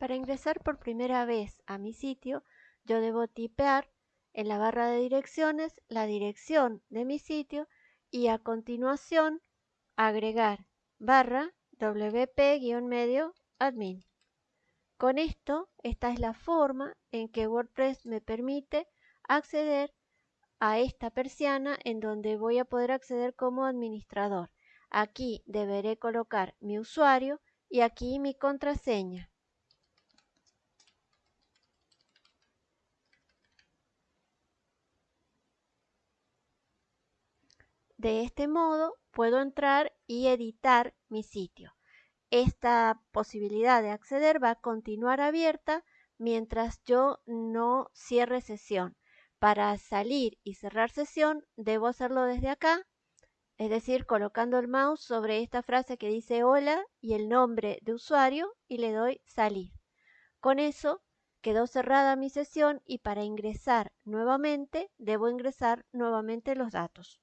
Para ingresar por primera vez a mi sitio, yo debo tipear en la barra de direcciones la dirección de mi sitio y a continuación agregar barra wp-medio admin. Con esto, esta es la forma en que WordPress me permite acceder a esta persiana en donde voy a poder acceder como administrador. Aquí deberé colocar mi usuario y aquí mi contraseña. De este modo puedo entrar y editar mi sitio. Esta posibilidad de acceder va a continuar abierta mientras yo no cierre sesión. Para salir y cerrar sesión debo hacerlo desde acá, es decir, colocando el mouse sobre esta frase que dice hola y el nombre de usuario y le doy salir. Con eso quedó cerrada mi sesión y para ingresar nuevamente debo ingresar nuevamente los datos.